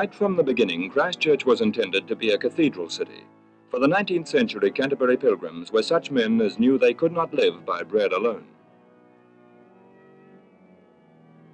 Right from the beginning, Christchurch was intended to be a cathedral city. For the 19th century, Canterbury pilgrims were such men as knew they could not live by bread alone.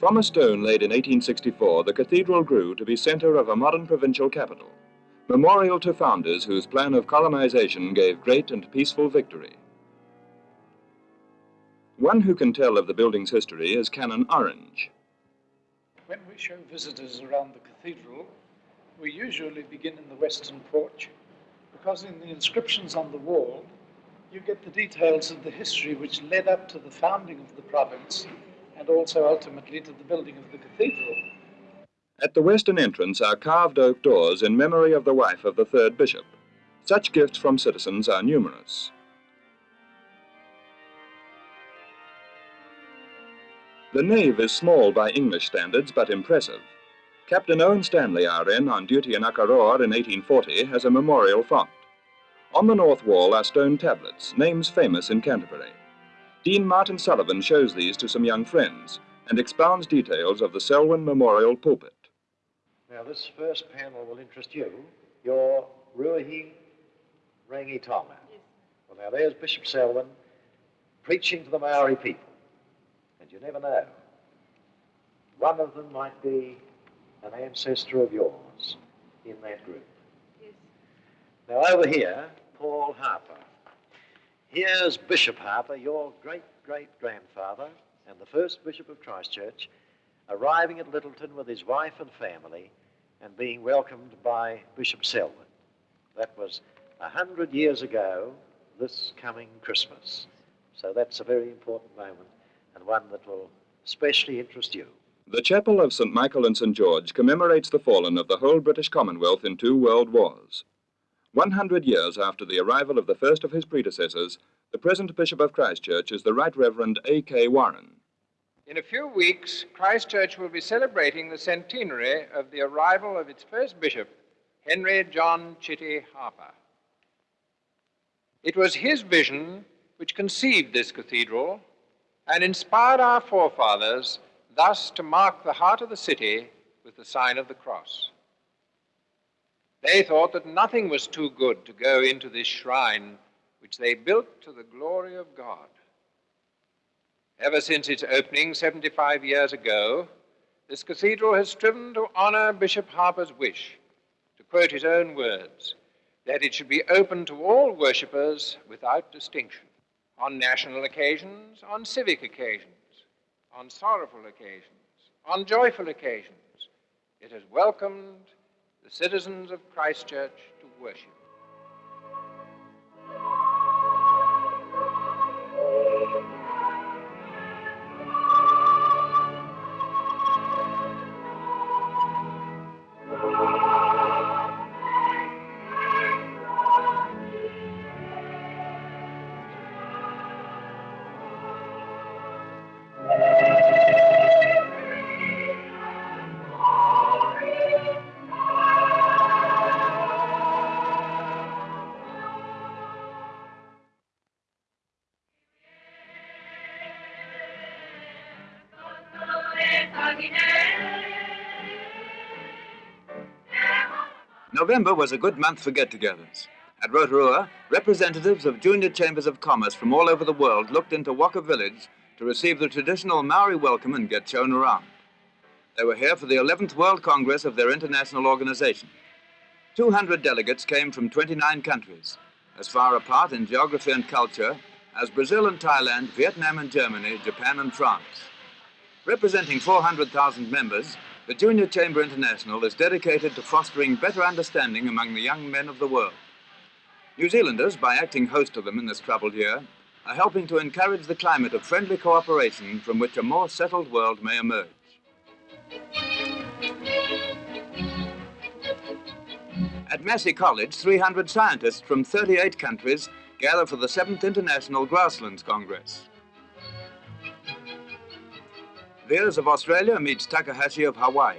From a stone laid in 1864, the cathedral grew to be centre of a modern provincial capital, memorial to founders whose plan of colonization gave great and peaceful victory. One who can tell of the building's history is Canon Orange. When we show visitors around the cathedral, we usually begin in the western porch because in the inscriptions on the wall, you get the details of the history which led up to the founding of the province and also ultimately to the building of the cathedral. At the western entrance are carved oak doors in memory of the wife of the third bishop. Such gifts from citizens are numerous. The nave is small by English standards, but impressive. Captain Owen Stanley, RN, on duty in Akaroa in 1840, has a memorial font. On the north wall are stone tablets, names famous in Canterbury. Dean Martin Sullivan shows these to some young friends and expounds details of the Selwyn Memorial pulpit. Now, this first panel will interest you. Your Ruahi Rangi Tonga. Well, now, there's Bishop Selwyn preaching to the Maori people. And you never know. One of them might be an ancestor of yours in that group. Yes. Now, over here, Paul Harper. Here's Bishop Harper, your great great grandfather and the first Bishop of Christchurch, arriving at Lyttelton with his wife and family and being welcomed by Bishop Selwyn. That was a hundred years ago this coming Christmas. So that's a very important moment and one that will especially interest you. The chapel of St. Michael and St. George commemorates the fallen of the whole British Commonwealth in two world wars. 100 years after the arrival of the first of his predecessors, the present Bishop of Christchurch is the Right Reverend A.K. Warren. In a few weeks, Christchurch will be celebrating the centenary of the arrival of its first bishop, Henry John Chitty Harper. It was his vision which conceived this cathedral and inspired our forefathers thus to mark the heart of the city with the sign of the cross. They thought that nothing was too good to go into this shrine which they built to the glory of God. Ever since its opening 75 years ago, this cathedral has striven to honor Bishop Harper's wish, to quote his own words, that it should be open to all worshippers without distinction, on national occasions, on civic occasions, on sorrowful occasions, on joyful occasions. It has welcomed the citizens of Christchurch to worship. November was a good month for get-togethers. At Rotorua, representatives of junior chambers of commerce from all over the world looked into Whaka Village to receive the traditional Maori welcome and get shown around. They were here for the 11th World Congress of their international organization. 200 delegates came from 29 countries, as far apart in geography and culture as Brazil and Thailand, Vietnam and Germany, Japan and France. Representing 400,000 members, the Junior Chamber International is dedicated to fostering better understanding among the young men of the world. New Zealanders, by acting host to them in this troubled year, are helping to encourage the climate of friendly cooperation from which a more settled world may emerge. At Massey College, 300 scientists from 38 countries gather for the 7th International Grasslands Congress. Veers of Australia meets Takahashi of Hawaii.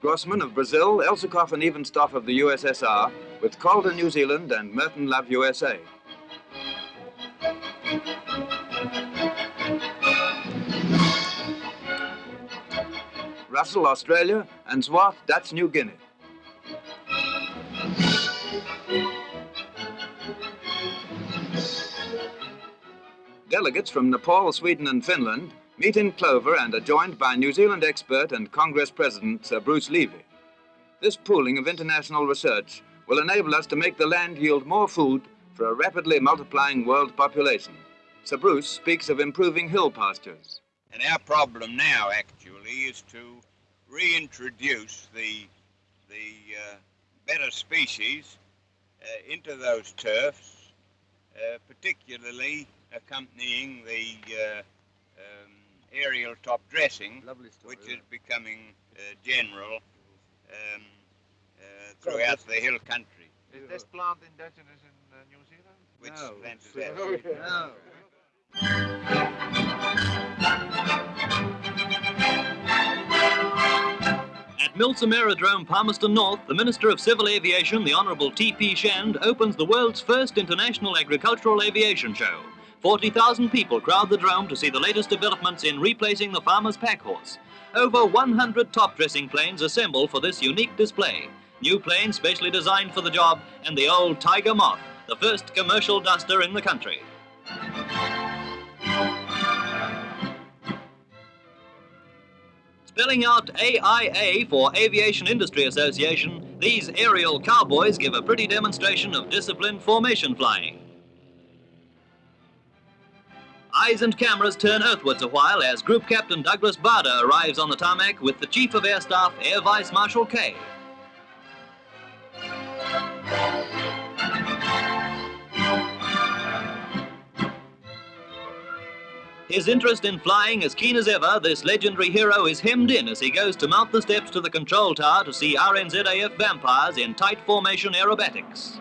Grossman of Brazil, Elsecoff and Evenstoff of the USSR, with Calder New Zealand and Merton Love USA. Russell, Australia, and Zwart, Dutch New Guinea. Delegates from Nepal, Sweden and Finland meet in Clover and are joined by New Zealand expert and Congress President Sir Bruce Levy. This pooling of international research will enable us to make the land yield more food for a rapidly multiplying world population. Sir Bruce speaks of improving hill pastures. And our problem now, actually, is to reintroduce the, the uh, better species uh, into those turfs, uh, particularly accompanying the uh, um, aerial top dressing, which is becoming uh, general um, uh, throughout the hill country. Is this plant indigenous in uh, New Zealand? Which No. plant is that? No. At Milson Aerodrome, Palmerston North, the Minister of Civil Aviation, the Honourable T.P. Shand, opens the world's first international agricultural aviation show. 40,000 people crowd the drome to see the latest developments in replacing the farmer's pack horse. Over 100 top dressing planes assemble for this unique display. New planes specially designed for the job, and the old Tiger Moth, the first commercial duster in the country. Spelling out AIA for Aviation Industry Association, these aerial cowboys give a pretty demonstration of disciplined formation flying. Eyes and cameras turn earthwards a while as Group Captain Douglas Bader arrives on the tarmac with the Chief of Air Staff, Air Vice Marshal Kay. His interest in flying as keen as ever, this legendary hero is hemmed in as he goes to mount the steps to the control tower to see RNZAF vampires in tight formation aerobatics.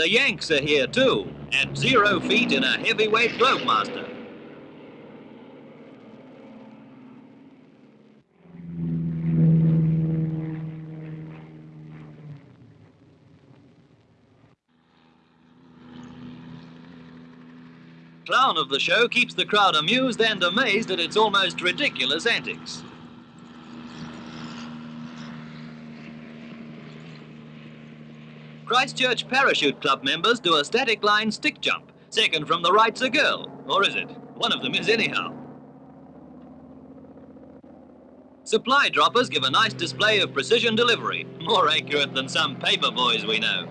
The Yanks are here too, at zero feet in a heavyweight Globemaster. Clown of the show keeps the crowd amused and amazed at its almost ridiculous antics. Christchurch Parachute Club members do a static line stick jump. Second from the right's a girl. Or is it? One of them is anyhow. Supply droppers give a nice display of precision delivery, more accurate than some paper boys we know.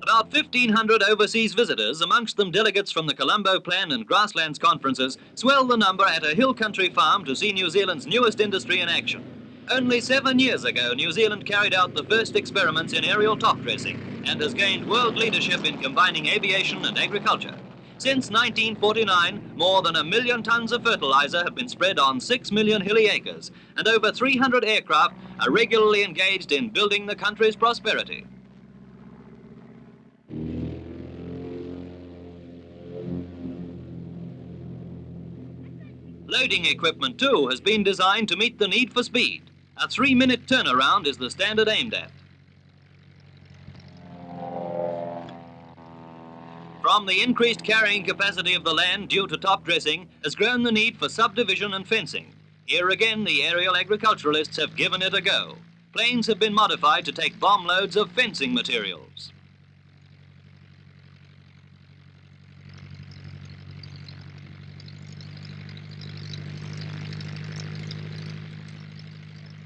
About 1,500 overseas visitors, amongst them delegates from the Colombo Plan and Grasslands conferences, swell the number at a hill country farm to see New Zealand's newest industry in action. Only seven years ago, New Zealand carried out the first experiments in aerial top dressing and has gained world leadership in combining aviation and agriculture. Since 1949, more than a million tons of fertilizer have been spread on six million hilly acres, and over 300 aircraft are regularly engaged in building the country's prosperity. Loading equipment, too, has been designed to meet the need for speed. A three minute turnaround is the standard aimed at. From the increased carrying capacity of the land due to top dressing has grown the need for subdivision and fencing. Here again, the aerial agriculturalists have given it a go. Planes have been modified to take bomb loads of fencing materials.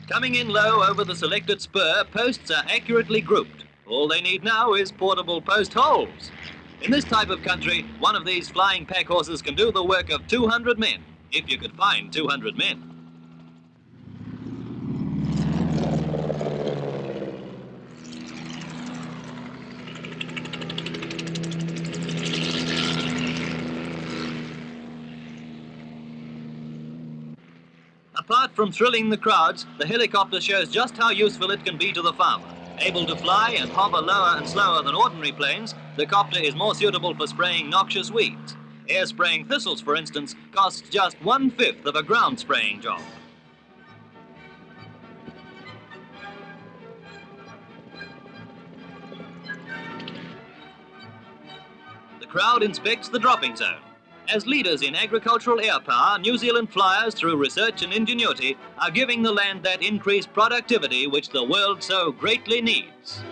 Coming in low over the selected spur, posts are accurately grouped. All they need now is portable post holes. In this type of country, one of these flying pack horses can do the work of 200 men, if you could find 200 men. Apart from thrilling the crowds, the helicopter shows just how useful it can be to the farmer. Able to fly and hover lower and slower than ordinary planes, the copter is more suitable for spraying noxious weeds. Air spraying thistles, for instance, costs just one-fifth of a ground spraying job. The crowd inspects the dropping zone. As leaders in agricultural air power, New Zealand flyers, through research and ingenuity, are giving the land that increased productivity which the world so greatly needs.